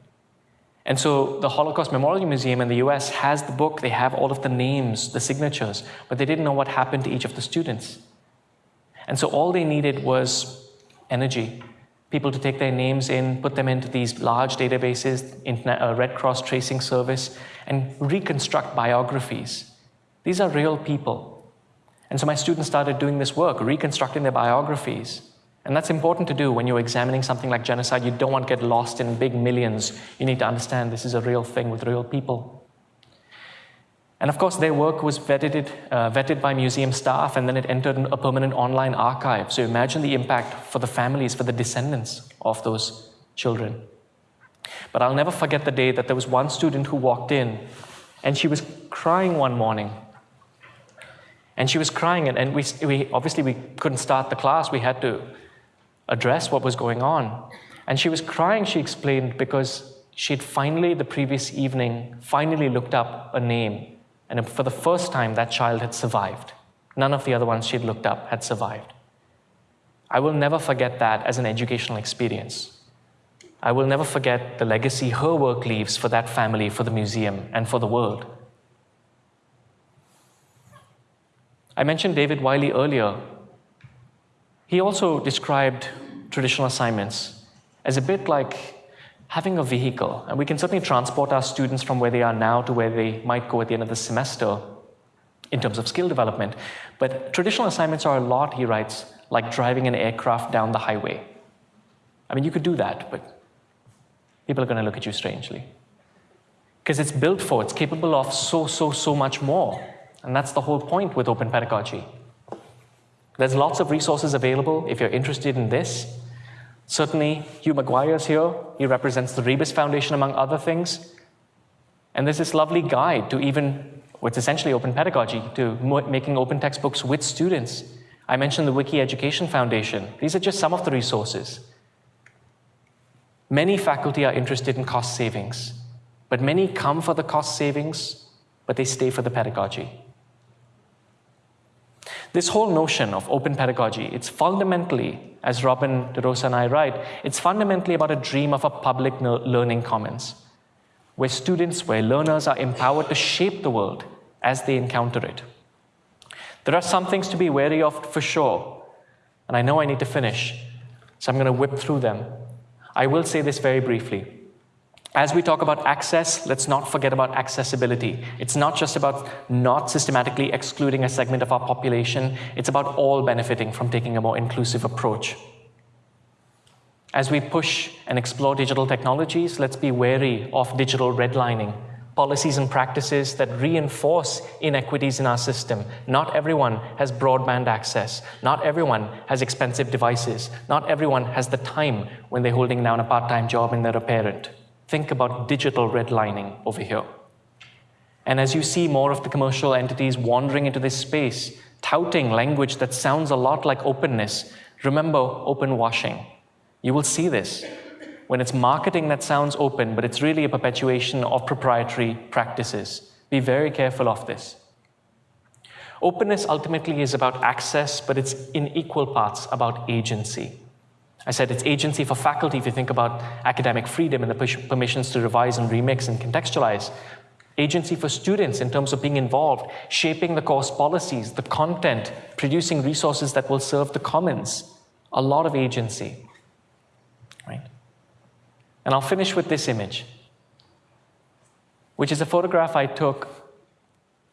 Speaker 1: And so the Holocaust Memorial Museum in the US has the book, they have all of the names, the signatures, but they didn't know what happened to each of the students. And so all they needed was energy. People to take their names in, put them into these large databases, Internet, uh, Red Cross tracing service, and reconstruct biographies. These are real people. And so my students started doing this work, reconstructing their biographies. And that's important to do when you're examining something like genocide. You don't want to get lost in big millions. You need to understand this is a real thing with real people. And of course, their work was vetted, uh, vetted by museum staff, and then it entered a permanent online archive. So imagine the impact for the families, for the descendants of those children. But I'll never forget the day that there was one student who walked in, and she was crying one morning. And she was crying, and, and we, we obviously we couldn't start the class. We had to address what was going on. And she was crying, she explained, because she had finally, the previous evening, finally looked up a name. And for the first time, that child had survived. None of the other ones she'd looked up had survived. I will never forget that as an educational experience. I will never forget the legacy her work leaves for that family, for the museum, and for the world. I mentioned David Wiley earlier. He also described traditional assignments as a bit like having a vehicle. And we can certainly transport our students from where they are now to where they might go at the end of the semester in terms of skill development. But traditional assignments are a lot, he writes, like driving an aircraft down the highway. I mean, you could do that, but people are going to look at you strangely. Because it's built for, it's capable of so, so, so much more. And that's the whole point with open pedagogy. There's lots of resources available if you're interested in this. Certainly, Hugh McGuire is here. He represents the Rebus Foundation, among other things. And there's this lovely guide to even what's essentially open pedagogy, to making open textbooks with students. I mentioned the Wiki Education Foundation. These are just some of the resources. Many faculty are interested in cost savings, but many come for the cost savings, but they stay for the pedagogy. This whole notion of open pedagogy, it's fundamentally, as Robin DeRosa and I write, it's fundamentally about a dream of a public learning commons, where students, where learners are empowered to shape the world as they encounter it. There are some things to be wary of for sure, and I know I need to finish, so I'm going to whip through them. I will say this very briefly. As we talk about access, let's not forget about accessibility. It's not just about not systematically excluding a segment of our population, it's about all benefiting from taking a more inclusive approach. As we push and explore digital technologies, let's be wary of digital redlining, policies and practices that reinforce inequities in our system. Not everyone has broadband access. Not everyone has expensive devices. Not everyone has the time when they're holding down a part-time job and they're a parent. Think about digital redlining over here. And as you see more of the commercial entities wandering into this space, touting language that sounds a lot like openness, remember open washing. You will see this when it's marketing that sounds open, but it's really a perpetuation of proprietary practices. Be very careful of this. Openness ultimately is about access, but it's in equal parts about agency. I said it's agency for faculty if you think about academic freedom and the permissions to revise and remix and contextualize. Agency for students in terms of being involved, shaping the course policies, the content, producing resources that will serve the commons. A lot of agency, right? And I'll finish with this image, which is a photograph I took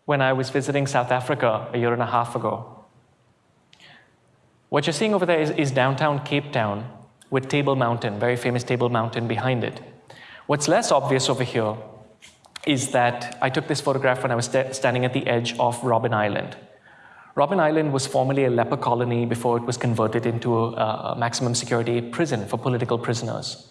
Speaker 1: when I was visiting South Africa a year and a half ago. What you're seeing over there is, is downtown Cape Town with Table Mountain, very famous Table Mountain behind it. What's less obvious over here is that I took this photograph when I was st standing at the edge of Robben Island. Robben Island was formerly a leper colony before it was converted into a, a maximum security prison for political prisoners.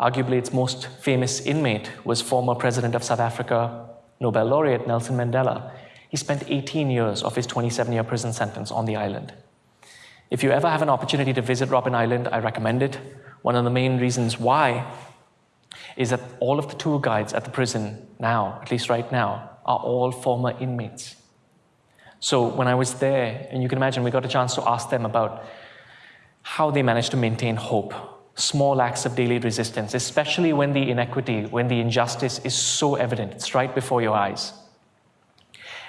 Speaker 1: Arguably, its most famous inmate was former President of South Africa, Nobel laureate Nelson Mandela. He spent 18 years of his 27-year prison sentence on the island. If you ever have an opportunity to visit Robben Island, I recommend it. One of the main reasons why is that all of the tour guides at the prison now, at least right now, are all former inmates. So when I was there, and you can imagine we got a chance to ask them about how they managed to maintain hope, small acts of daily resistance, especially when the inequity, when the injustice is so evident, it's right before your eyes.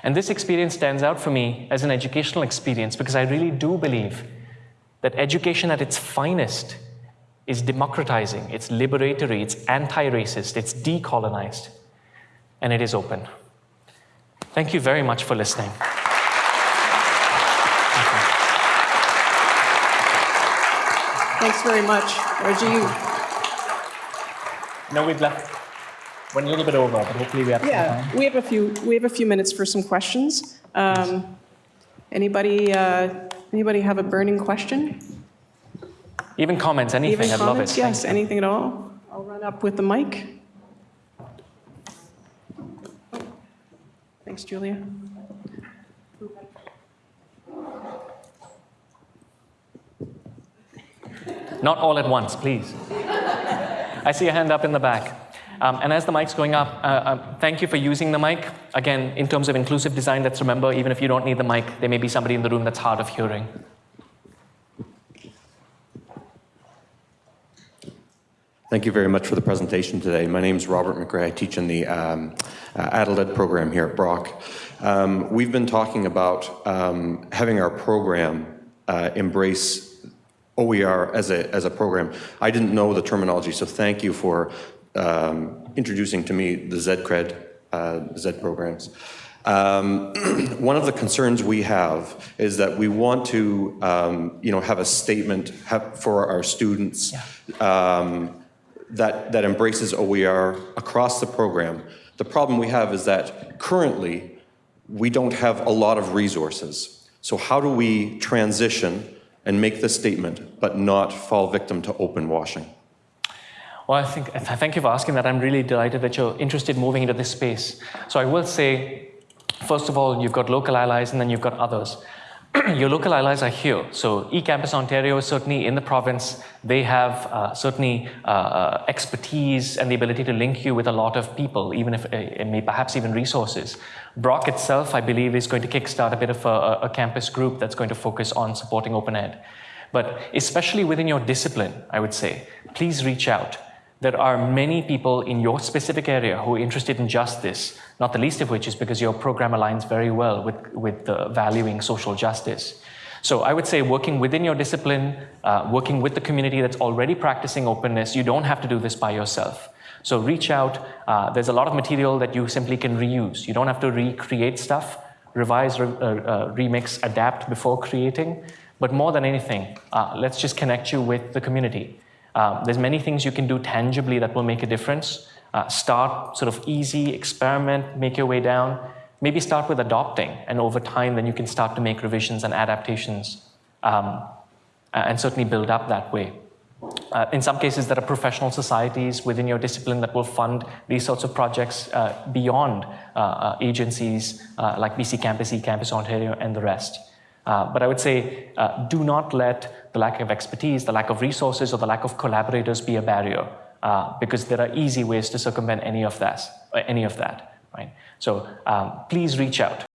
Speaker 1: And this experience stands out for me as an educational experience because I really do believe that education at its finest is democratizing, it's liberatory, it's anti-racist, it's decolonized, and it is open. Thank you very much for listening.
Speaker 2: Thanks very much. Rajiv.
Speaker 1: No, we've left. Went a little bit over, but hopefully we have some
Speaker 2: Yeah,
Speaker 1: time.
Speaker 2: we have a few, we have a few minutes for some questions. Um, Anybody, uh, anybody have a burning question?
Speaker 1: Even comments, anything,
Speaker 2: Even
Speaker 1: I'd love it.
Speaker 2: Yes,
Speaker 1: you.
Speaker 2: anything at all? I'll run up with the mic. Thanks, Julia.
Speaker 1: Not all at once, please. I see a hand up in the back. Um, and as the mic's going up, uh, uh, thank you for using the mic. Again, in terms of inclusive design, let's remember, even if you don't need the mic, there may be somebody in the room that's hard of hearing.
Speaker 3: Thank you very much for the presentation today. My name is Robert McRae. I teach in the um, uh, program here at Brock. Um, we've been talking about um, having our program uh, embrace OER as a, as a program. I didn't know the terminology, so thank you for um, introducing to me the ZCRED, uh, Z programs. Um, [clears throat] one of the concerns we have is that we want to, um, you know, have a statement have, for our students um, that, that embraces OER across the program. The problem we have is that currently we don't have a lot of resources. So how do we transition and make this statement but not fall victim to open washing?
Speaker 1: Well, I think, th- thank you for asking that. I'm really delighted that you're interested in moving into this space. So I will say, first of all, you've got local allies and then you've got others. [clears throat] Your local allies are here. So eCampus Ontario is certainly in the province. They have uh, certainly uh, uh, expertise and the ability to link you with a lot of people, even if, uh, and may perhaps even resources. Brock itself, I believe, is going to kickstart a bit of a, a campus group that's going to focus on supporting open ed. But especially within your discipline, I would say, please reach out. There are many people in your specific area who are interested in justice, not the least of which is because your program aligns very well with, with the valuing social justice. So I would say working within your discipline, uh, working with the community that's already practicing openness, you don't have to do this by yourself. So reach out. Uh, there's a lot of material that you simply can reuse. You don't have to recreate stuff, revise, re- uh, uh, remix, adapt before creating. But more than anything, uh, let's just connect you with the community. Um, there's many things you can do tangibly that will make a difference. Uh, start sort of easy, experiment, make your way down. Maybe start with adopting, and over time, then you can start to make revisions and adaptations, um, and certainly build up that way. Uh, in some cases, there are professional societies within your discipline that will fund these sorts of projects uh, beyond uh, uh, agencies uh, like BC Campus, eCampus Ontario, and the rest. Uh, but I would say uh, do not let the lack of expertise, the lack of resources, or the lack of collaborators be a barrier, uh, because there are easy ways to circumvent any of that. Any of that, right? So um, please reach out.